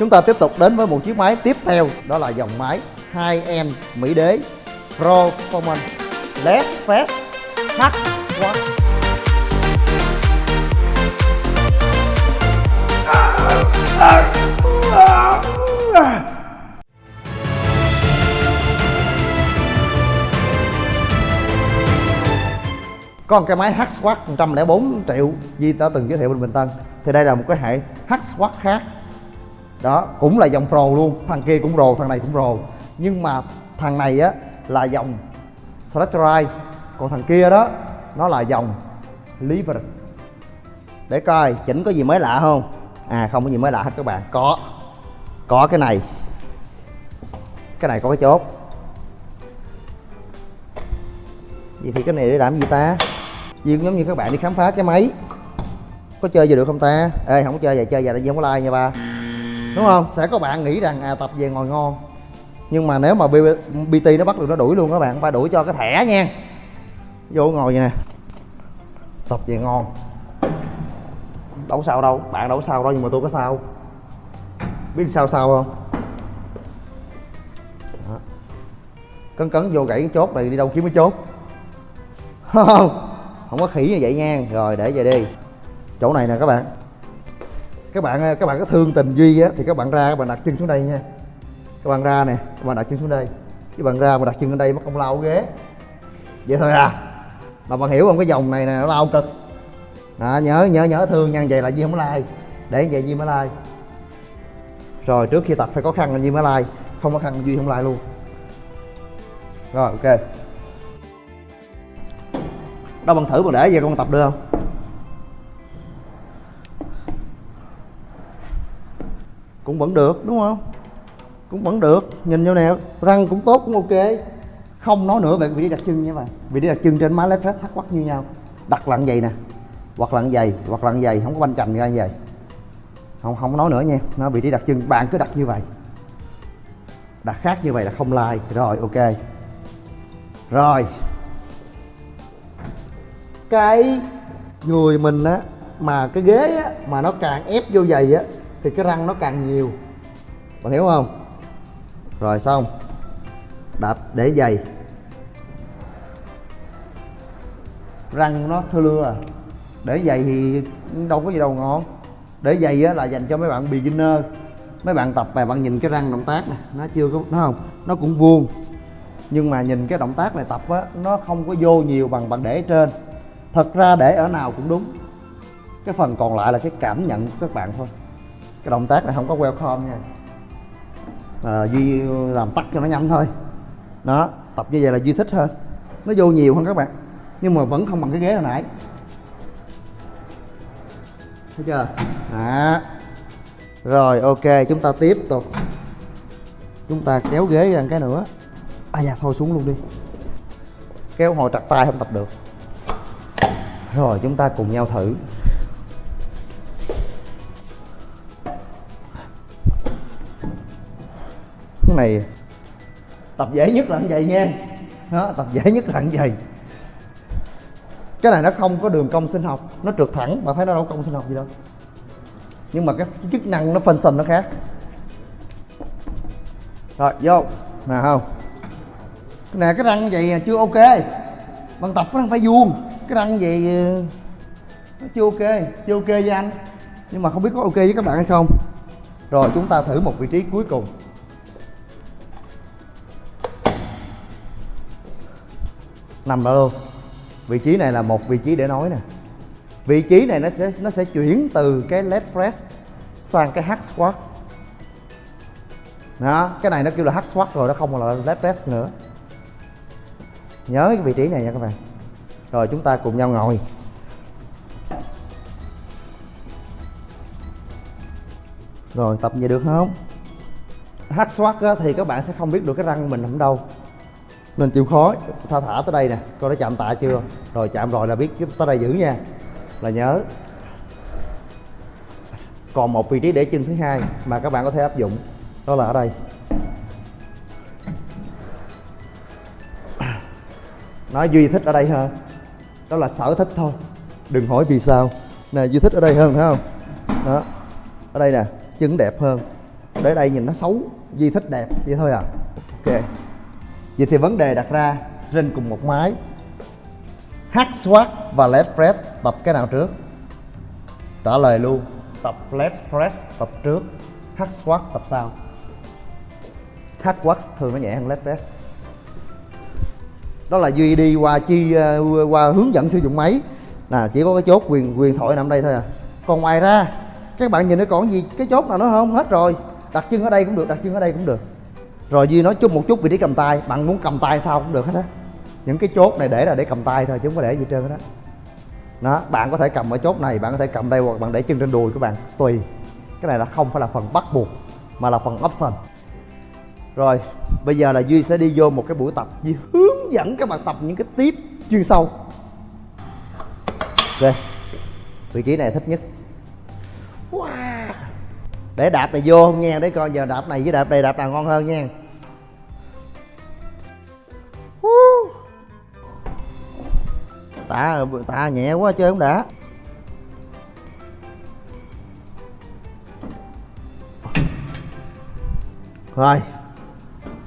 chúng ta tiếp tục đến với một chiếc máy tiếp theo, đó là dòng máy 2M Mỹ Đế Performance LED Fast H Watt còn cái máy H-Swat 104 triệu Di đã từng giới thiệu bên Bình Tân. Thì đây là một cái hệ H-Swat khác đó, cũng là dòng Pro luôn. Thằng kia cũng rồ thằng này cũng rồ nhưng mà thằng này á, là dòng Straterai còn thằng kia đó, nó là dòng Liver để coi, chỉnh có gì mới lạ không? À không có gì mới lạ hết các bạn. Có. Có cái này. Cái này có cái chốt. Vậy thì cái này để làm gì ta? Duyên giống như các bạn đi khám phá cái máy. Có chơi gì được không ta? Ê, không có chơi vậy chơi vậy là không có like nha ba. Đúng không? Sẽ có bạn nghĩ rằng à tập về ngồi ngon. Nhưng mà nếu mà BT nó bắt được nó đuổi luôn các bạn Ba đuổi cho cái thẻ nha. Vô ngồi vậy nè. Tập về ngon. Đâu sao đâu, Bạn đâu sao đâu nhưng mà tôi có sao. Biết sao sao không? Đó. Cấn cấn vô gãy cái chốt này, đi đâu kiếm cái chốt. Không không có khỉ như vậy nha. Rồi, để về đi. Chỗ này nè các bạn các bạn các bạn có thương tình duy á thì các bạn ra các bạn đặt chân xuống đây nha. Các bạn ra nè các bạn đặt chân xuống đây. Các bạn ra mà đặt chân ở đây mất công lao ghế. Vậy thôi à. Mà bạn hiểu không cái dòng này nè nó lao cực. À, nhớ nhớ nhớ thương nha vậy là duy không like. Để vậy duy mới like. Rồi trước khi tập phải có khăn là duy mới like. Không có khăn duy không like luôn. Rồi ok. Đâu bằng thử mà để về con tập được không? Cũng vẫn được, đúng không? Cũng vẫn được. Nhìn vô nè, răng cũng tốt, cũng ok. Không nói nữa về vị trí đặt chân nha bạn. Vị trí đặt chân trên má left flat thắt quắc như nhau. Đặt lặn vậy nè. Hoặc lặn dày hoặc lặn dày không có banh chành ra như vậy. Không không nói nữa nha. Nó vị trí đặt chân bạn cứ đặt như vậy. Đặt khác như vậy là không like. Rồi, ok. Rồi. Cái người mình á, mà cái ghế á, mà nó càng ép vô giày á thì cái răng nó càng nhiều. Bạn hiểu không? Rồi xong. Đạp để giày. Răng nó thưa lưa. À để giày thì đâu có gì đâu, ngon. Để giày á là dành cho mấy bạn beginner. Mấy bạn tập và bạn nhìn cái răng động tác này nó chưa có, nó không, nó cũng vuông. Nhưng mà nhìn cái động tác này tập á, nó không có vô nhiều bằng bạn để trên. Thật ra để ở nào cũng đúng. Cái phần còn lại là cái cảm nhận của các bạn thôi cái động tác này không có welcome nha. À, duy làm tắt cho nó nhanh thôi. Đó tập như vậy là duy thích hơn. Nó vô nhiều hơn các bạn nhưng mà vẫn không bằng cái ghế hồi nãy. Thấy chưa? Đó. Rồi ok chúng ta tiếp tục. Chúng ta kéo ghế ra cái nữa. À dạ thôi xuống luôn đi. Kéo hồi trặt tay không tập được. Rồi chúng ta cùng nhau thử. Này tập dễ nhất là như vậy nha đó, tập dễ nhất là như vậy. Cái này nó không có đường cong sinh học nó trượt thẳng mà thấy nó đâu cong sinh học gì đâu. Nhưng mà cái chức năng nó phân function nó khác. Rồi vô. Nè không. Nè cái răng vậy à, chưa ok. Bằng tập nó phải vuông. Cái răng vậy ờ, nó chưa ok. Chưa ok với anh. Nhưng mà không biết có ok với các bạn hay không. Rồi chúng ta thử một vị trí cuối cùng. Nằm đó luôn. Vị trí này là một vị trí để nói nè. Vị trí này nó sẽ nó sẽ chuyển từ cái leg press sang cái hack squat. Đó, cái này nó kêu là hack squat rồi, nó không còn là leg press nữa. Nhớ cái vị trí này nha các bạn. Rồi, chúng ta cùng nhau ngồi. Rồi, tập vậy được không? Hack squat thì các bạn sẽ không biết được cái răng mình nằm đâu nên chịu khó. Tha thả tới đây nè. Coi nó chạm tạ chưa? Rồi chạm rồi là biết tới đây giữ nha. Là nhớ. Còn một vị trí để chân thứ hai mà các bạn có thể áp dụng. Đó là ở đây. Nói duy thích ở đây hơn. Đó là sở thích thôi. Đừng hỏi vì sao. Nè, duy thích ở đây hơn, phải không? Đó. Ở đây nè chân đẹp hơn. Để đây nhìn nó xấu. Duy thích đẹp. Vậy thôi à. Ok vậy thì vấn đề đặt ra trên cùng một máy. Hack Swat và Led Press tập cái nào trước? Trả lời luôn. Tập Led Press tập trước Hack Swat tập sau. Hack squat thường nó nhẹ hơn Led Press. Đó là duy đi qua chi ờ, qua hướng dẫn sử dụng máy. Là chỉ có cái chốt quyền quyền thoại nằm đây thôi à. Còn ngoài ra, các bạn nhìn nó còn gì, cái chốt nào nó không hết rồi? Đặt chân ở đây cũng được, đặt chân ở đây cũng được rồi duy nói chút một chút vị trí cầm tay. Bạn muốn cầm tay sao cũng được hết á. Những cái chốt này để là để cầm tay thôi, chứ không có để gì trơn hết đó. Đó, bạn có thể cầm ở chốt này, bạn có thể cầm đây hoặc bạn để chân trên đùi của bạn, tùy. Cái này là không phải là phần bắt buộc, mà là phần option. Rồi, bây giờ là duy sẽ đi vô một cái buổi tập duy hướng dẫn các bạn tập những cái tiếp chuyên sâu. Ok vị trí này thích nhất. Wow. để đạp này vô không nha, để coi giờ đạp này với đạp này, đạp nào ngon hơn nha. Tạ tạ nhẹ quá chơi không đã. Rồi,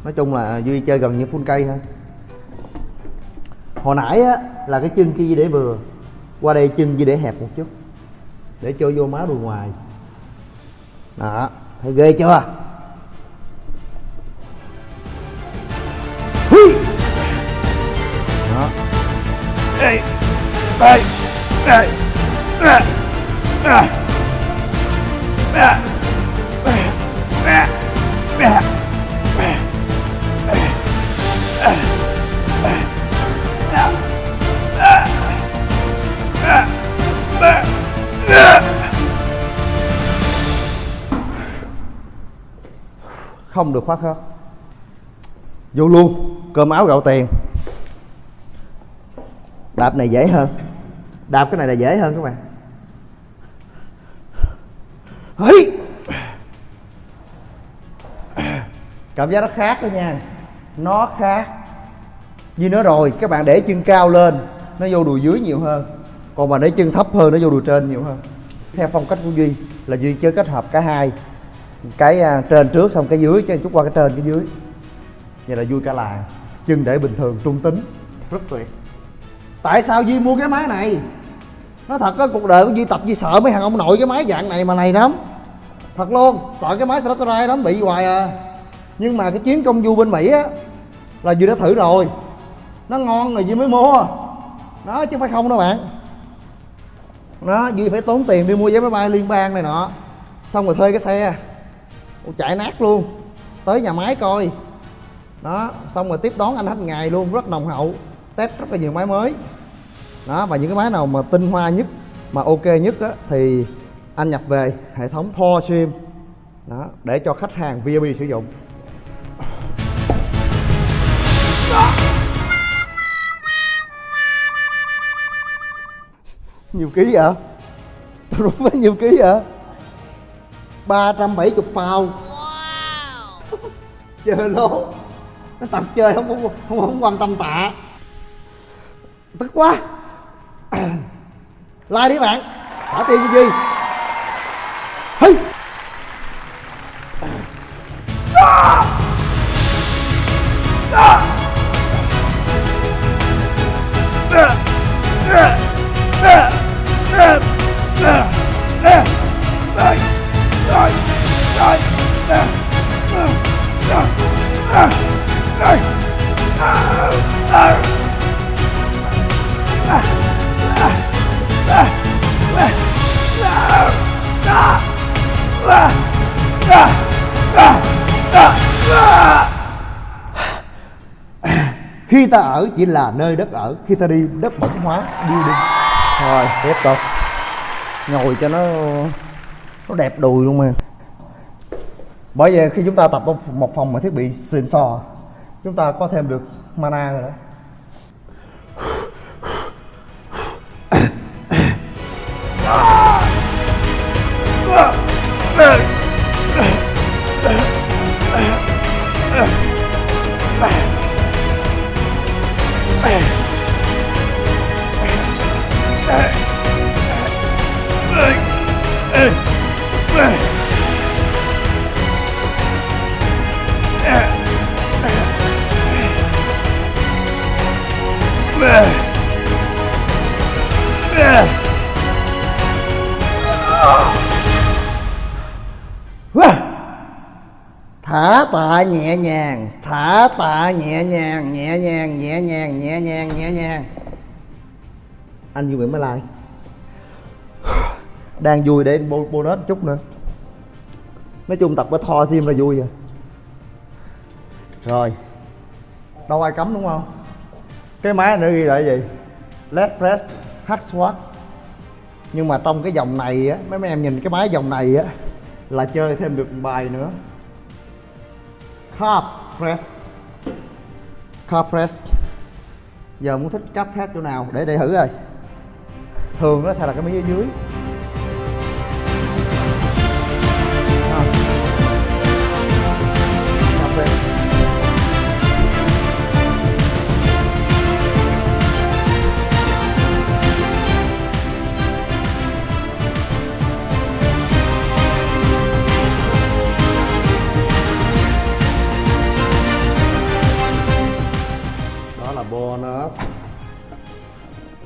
nói chung là duy chơi gần như full cây thôi. Hồi nãy á, là cái chân kia để vừa, qua đây chân chỉ để hẹp một chút, để cho vô má đùi ngoài. Đó, thấy ghê chưa? Hui. đó không được khoác hết vô luôn cơm áo gạo tiền đạp này dễ hơn đạp cái này là dễ hơn các bạn. Hí. cảm giác nó khác đó nha. Nó khác. Như nó rồi các bạn để chân cao lên nó vô đùi dưới nhiều hơn. Còn mà để chân thấp hơn nó vô đùi trên nhiều hơn. Theo phong cách của duy là duy chơi kết hợp cả hai. Cái uh, trên trước xong cái dưới chứ chút qua cái trên cái dưới. Vậy là vui cả làng. Chân để bình thường trung tính. Rất tuyệt. Tại sao duy mua cái máy này nói thật á, cuộc đời của duy tập duy sợ mấy thằng ông nội cái máy dạng này mà này lắm. Thật luôn, sợ cái máy Straterai lắm, bị hoài à. Nhưng mà cái chuyến công du bên mỹ á, là duy đã thử rồi. Nó ngon rồi duy mới mua. Đó, chứ phải không đâu bạn. Nó duy phải tốn tiền đi mua vé máy bay liên bang này nọ. Xong rồi thuê cái xe. Chạy nát luôn. Tới nhà máy coi. Đó, xong rồi tiếp đón anh hết ngày luôn, rất nồng hậu. Test rất là nhiều máy mới đó và những cái máy nào mà tinh hoa nhất mà ok nhất á, thì anh nhập về hệ thống Thor Sim. Đó để cho khách hàng VIP sử dụng. Nhiều ký vậy? Tôi đúng với nhiều ký vậy? 370 pound wow. chơi lố. Nó tập chơi không, không không không quan tâm tạ. Tức quá like đi bạn trả tiền cái gì hey. à. À. Ah! Khi ta ở chỉ là nơi đất ở, khi ta đi, đất bẩn hóa đi đi. Rồi tiếp tục ngồi cho nó nó đẹp đùi luôn mà. Bởi vì khi chúng ta tập một phòng mà thiết bị xịn sò, chúng ta có thêm được mana rồi đó. Yeah. Thả tạ nhẹ nhàng thả tạ nhẹ nhàng nhẹ nhàng nhẹ nhàng nhẹ nhàng nhẹ nhàng. Anh Duy Nguyễn mới like. Đang vui để bonus chút nữa. Nói chung tập với thò sim là vui rồi rồi. Đâu ai cấm đúng không? Cái máy nữa ghi cái gì? Leg press hack squat nhưng mà trong cái dòng này á, mấy em nhìn cái máy dòng này á, là chơi thêm được một bài nữa. Carb press. Carb press. Giờ muốn thích carb press chỗ nào? Để để thử rồi thường nó sẽ là cái miếng ở dưới.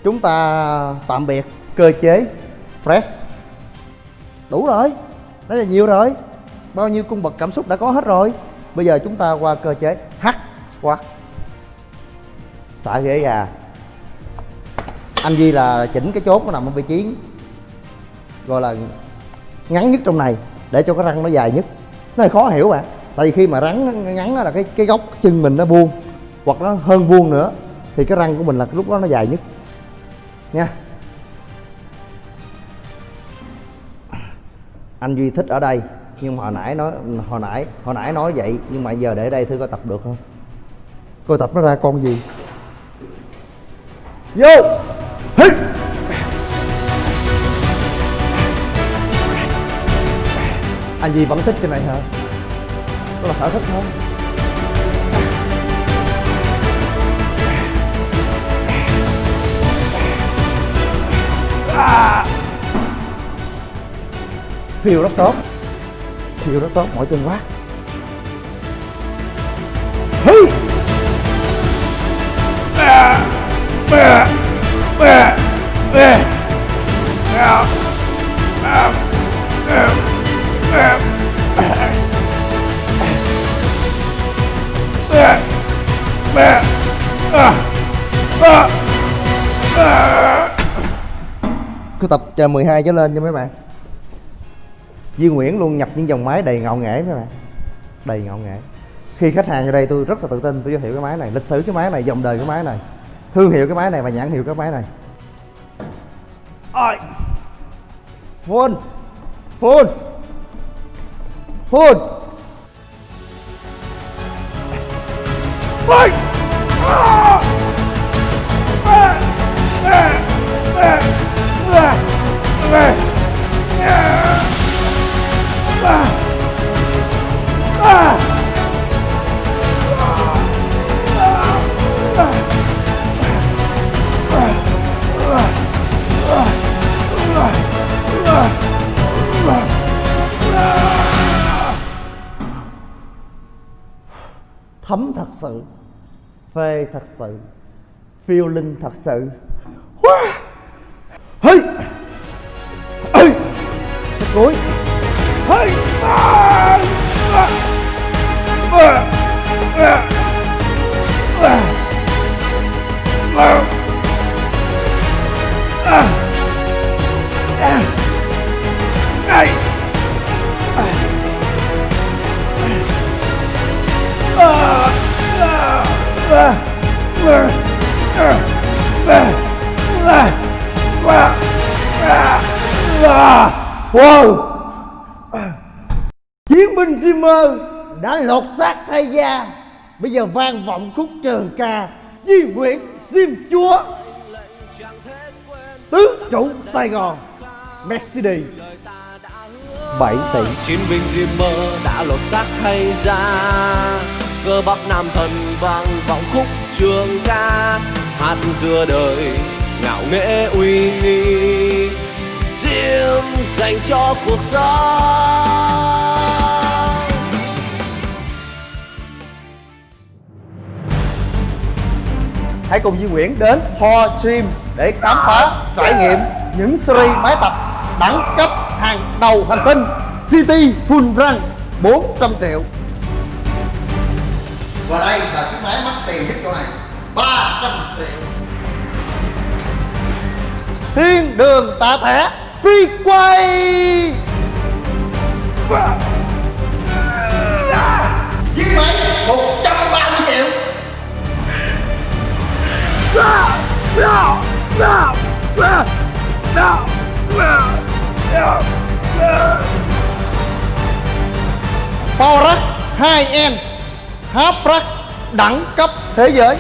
Chúng ta tạm biệt. Cơ chế, fresh. Đủ rồi. Đó là nhiều rồi. Bao nhiêu cung bậc cảm xúc đã có hết rồi. Bây giờ chúng ta qua cơ chế hack squat. Xả ghế gà anh Duy là chỉnh cái chốt nó nằm ở vị trí gọi là ngắn nhất trong này, để cho cái răng nó dài nhất. Nó hơi khó hiểu bạn. Tại vì khi mà rắn ngắn là cái cái góc chân mình nó buông hoặc nó hơn vuông nữa, thì cái răng của mình là cái lúc đó nó dài nhất nha. Anh duy thích ở đây, nhưng mà hồi nãy nói, hồi nãy hồi nãy nói vậy, nhưng mà giờ để đây thử coi tập được không? Coi tập nó ra con gì? Vô! Hít. anh duy vẫn thích cái này hả? Đó là sở thích thôi Phiêu rất tốt. Phiêu rất tốt mỗi chân quát. Hi! Cứ tập chờ 12 trở lên cho mấy bạn. Duy Nguyễn luôn nhập những dòng máy đầy ngạo nghễ mấy bạn. Đầy ngạo nghễ. Khi khách hàng ở đây tôi rất là tự tin tôi giới thiệu cái máy này. Lịch sử cái máy này, dòng đời cái máy này. Thương hiệu cái máy này và nhãn hiệu cái máy này. Ôi Full Full Full Ôi Ah! Về À! À! Thấm thật sự phê thật sự phiêu linh thật sự Hey! gối hey! à! Đã lột xác thay da Bây giờ vang vọng khúc trường ca Di Nguyễn Diêm Chúa Tứ trụ Sài Gòn Mercedes. 7 tỷ. Chiến binh Zimmer đã lột xác thay ra cơ bắp nam thần vang vọng khúc trường ca. Hát dưa đời ngạo nghễ uy nghi. Diêm dành cho cuộc sống Hãy cùng Di Nguyễn đến Thor Gym để khám phá trải nghiệm những series máy tập đẳng cấp hàng đầu hành tinh City Full Run 400 triệu. Và đây là chiếc máy mắc tiền nhất chỗ này 300 triệu. Thiên đường tạ thẻ phi quay. Chiếc máy 130 Power Rack 2M Half Rack đẳng cấp thế giới.